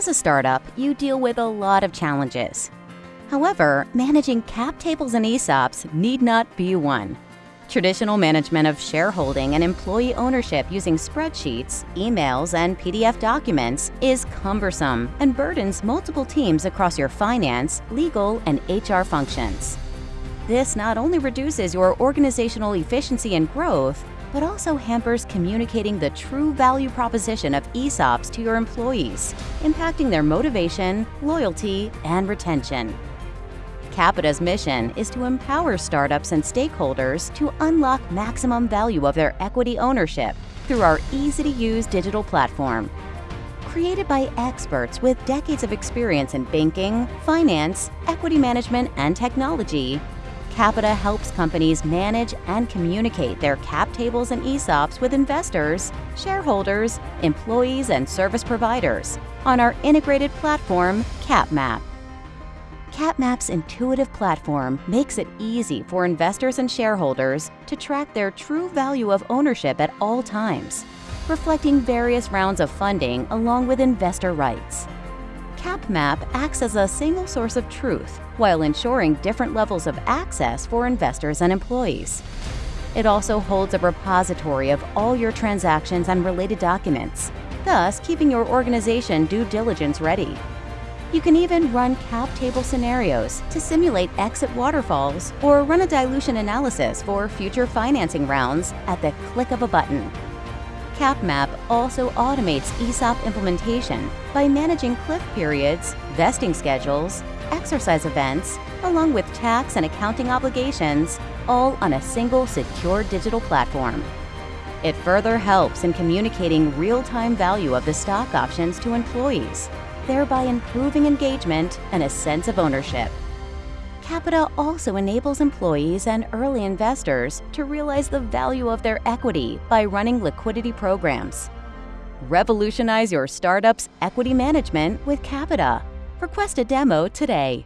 As a startup, you deal with a lot of challenges. However, managing cap tables and ESOPs need not be one. Traditional management of shareholding and employee ownership using spreadsheets, emails, and PDF documents is cumbersome and burdens multiple teams across your finance, legal, and HR functions. This not only reduces your organizational efficiency and growth, but also hampers communicating the true value proposition of ESOPs to your employees, impacting their motivation, loyalty, and retention. Qapita's mission is to empower startups and stakeholders to unlock maximum value of their equity ownership through our easy-to-use digital platform. Created by experts with decades of experience in banking, finance, equity management, and technology, Qapita helps companies manage and communicate their cap tables and ESOPs with investors, shareholders, employees, and service providers on our integrated platform, CapMap. CapMap's intuitive platform makes it easy for investors and shareholders to track their true value of ownership at all times, reflecting various rounds of funding along with investor rights. CapMap acts as a single source of truth while ensuring different levels of access for investors and employees. It also holds a repository of all your transactions and related documents, thus keeping your organization due diligence ready. You can even run cap table scenarios to simulate exit waterfalls or run a dilution analysis for future financing rounds at the click of a button. CapMap also automates ESOP implementation by managing cliff periods, vesting schedules, exercise events, along with tax and accounting obligations, all on a single secure digital platform. It further helps in communicating real-time value of the stock options to employees, thereby improving engagement and a sense of ownership. Qapita also enables employees and early investors to realize the value of their equity by running liquidity programs. Revolutionize your startup's equity management with Qapita. Request a demo today.